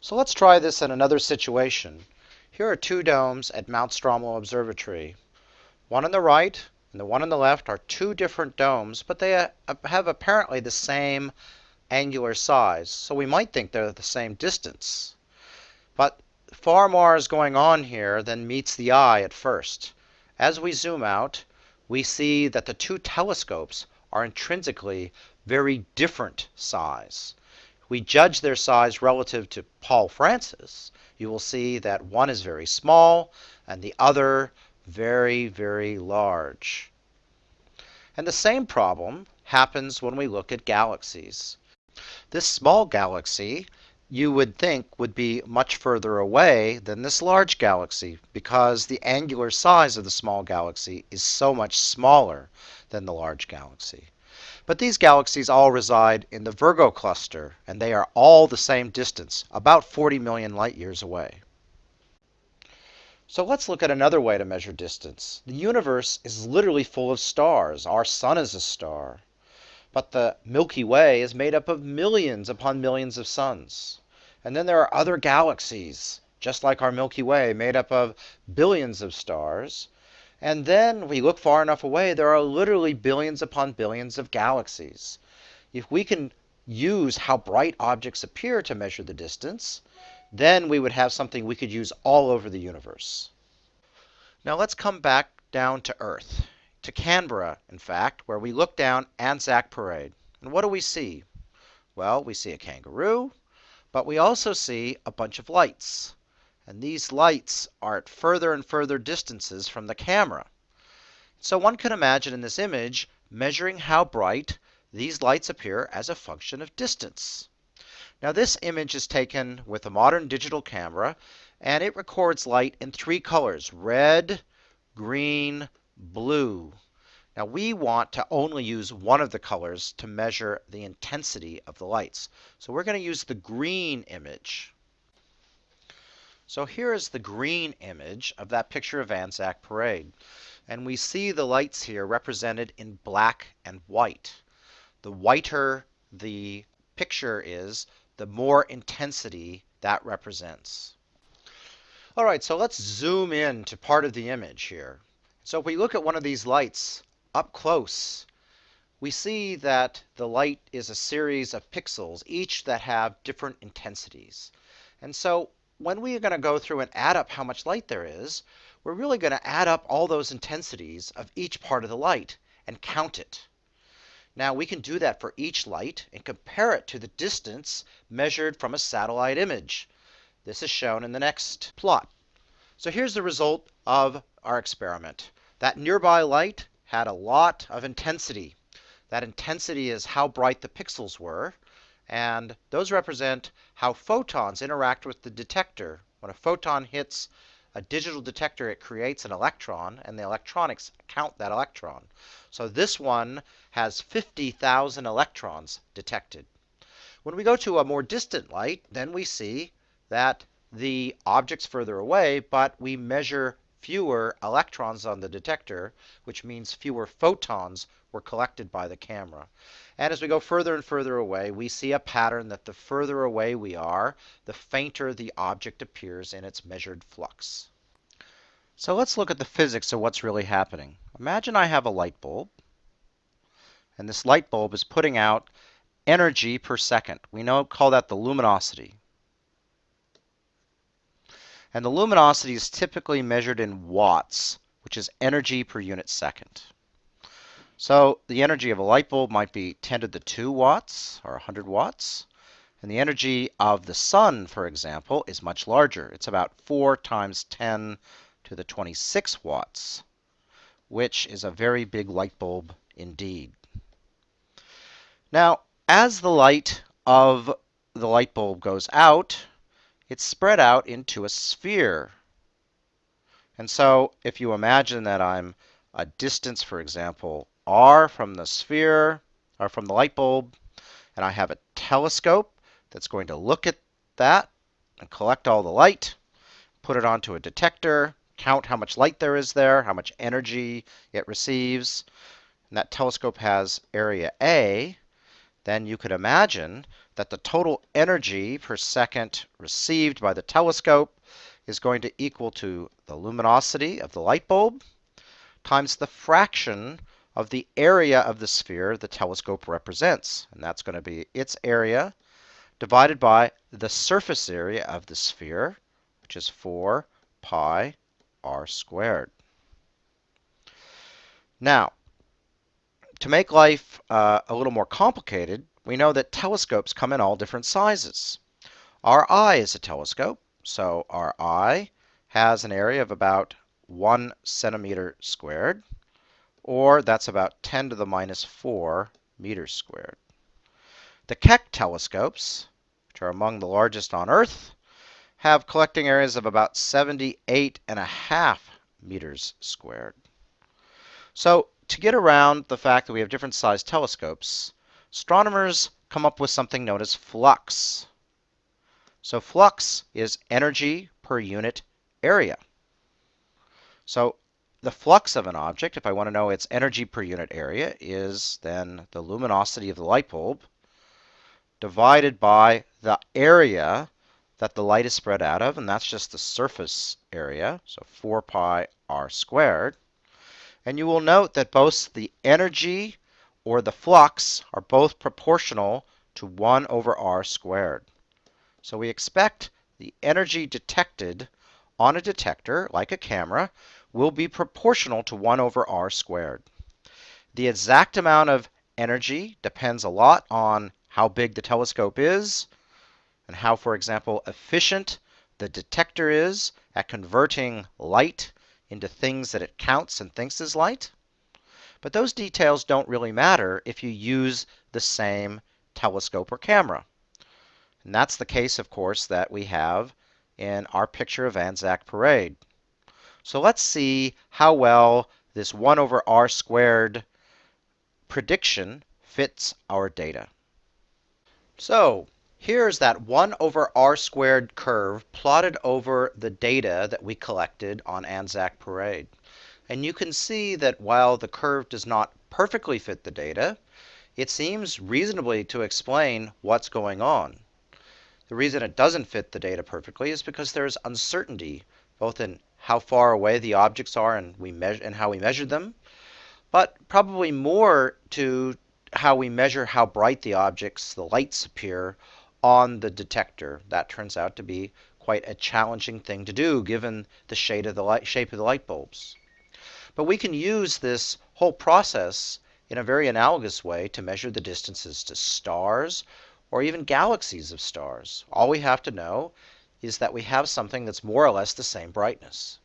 So let's try this in another situation. Here are two domes at Mount Stromlo Observatory. One on the right and the one on the left are two different domes, but they uh, have apparently the same angular size, so we might think they're the same distance. But far more is going on here than meets the eye at first. As we zoom out, we see that the two telescopes are intrinsically very different size we judge their size relative to Paul Francis, you will see that one is very small and the other very, very large. And the same problem happens when we look at galaxies. This small galaxy you would think would be much further away than this large galaxy because the angular size of the small galaxy is so much smaller than the large galaxy. But these galaxies all reside in the Virgo cluster, and they are all the same distance, about 40 million light years away. So let's look at another way to measure distance. The universe is literally full of stars. Our sun is a star. But the Milky Way is made up of millions upon millions of suns. And then there are other galaxies, just like our Milky Way, made up of billions of stars. And then we look far enough away, there are literally billions upon billions of galaxies. If we can use how bright objects appear to measure the distance, then we would have something we could use all over the universe. Now let's come back down to Earth, to Canberra, in fact, where we look down Anzac Parade. And what do we see? Well, we see a kangaroo, but we also see a bunch of lights and these lights are at further and further distances from the camera. So one can imagine in this image measuring how bright these lights appear as a function of distance. Now this image is taken with a modern digital camera and it records light in three colors, red, green, blue. Now we want to only use one of the colors to measure the intensity of the lights. So we're going to use the green image. So here is the green image of that picture of Anzac Parade. And we see the lights here represented in black and white. The whiter the picture is, the more intensity that represents. All right, so let's zoom in to part of the image here. So if we look at one of these lights up close, we see that the light is a series of pixels, each that have different intensities. And so when we are going to go through and add up how much light there is, we're really going to add up all those intensities of each part of the light and count it. Now we can do that for each light and compare it to the distance measured from a satellite image. This is shown in the next plot. So here's the result of our experiment. That nearby light had a lot of intensity. That intensity is how bright the pixels were. And those represent how photons interact with the detector. When a photon hits a digital detector, it creates an electron, and the electronics count that electron. So this one has 50,000 electrons detected. When we go to a more distant light, then we see that the object's further away, but we measure fewer electrons on the detector, which means fewer photons were collected by the camera. And as we go further and further away, we see a pattern that the further away we are, the fainter the object appears in its measured flux. So let's look at the physics of what's really happening. Imagine I have a light bulb, and this light bulb is putting out energy per second. We know call that the luminosity. And the luminosity is typically measured in watts, which is energy per unit second. So the energy of a light bulb might be 10 to the 2 watts or 100 watts. And the energy of the sun, for example, is much larger. It's about 4 times 10 to the 26 watts, which is a very big light bulb indeed. Now, as the light of the light bulb goes out, it's spread out into a sphere. And so if you imagine that I'm a distance, for example, r from the sphere, or from the light bulb, and I have a telescope that's going to look at that and collect all the light, put it onto a detector, count how much light there is there, how much energy it receives. And that telescope has area A then you could imagine that the total energy per second received by the telescope is going to equal to the luminosity of the light bulb times the fraction of the area of the sphere the telescope represents. And that's going to be its area divided by the surface area of the sphere, which is 4 pi r squared. Now, to make life uh, a little more complicated, we know that telescopes come in all different sizes. Our eye is a telescope, so our eye has an area of about 1 centimeter squared, or that's about 10 to the minus 4 meters squared. The Keck telescopes, which are among the largest on Earth, have collecting areas of about 78 and a half meters squared. So to get around the fact that we have different sized telescopes, astronomers come up with something known as flux. So flux is energy per unit area. So the flux of an object, if I want to know its energy per unit area, is then the luminosity of the light bulb divided by the area that the light is spread out of, and that's just the surface area, so 4 pi r squared. And you will note that both the energy or the flux are both proportional to 1 over r squared. So we expect the energy detected on a detector, like a camera, will be proportional to 1 over r squared. The exact amount of energy depends a lot on how big the telescope is and how, for example, efficient the detector is at converting light into things that it counts and thinks is light. But those details don't really matter if you use the same telescope or camera. And that's the case, of course, that we have in our picture of Anzac Parade. So let's see how well this 1 over r squared prediction fits our data. So Here's that 1 over r squared curve plotted over the data that we collected on Anzac Parade. And you can see that while the curve does not perfectly fit the data, it seems reasonably to explain what's going on. The reason it doesn't fit the data perfectly is because there's uncertainty both in how far away the objects are and we and how we measure them, but probably more to how we measure how bright the objects, the lights appear on the detector. That turns out to be quite a challenging thing to do given the shade of the light, shape of the light bulbs. But we can use this whole process in a very analogous way to measure the distances to stars or even galaxies of stars. All we have to know is that we have something that's more or less the same brightness.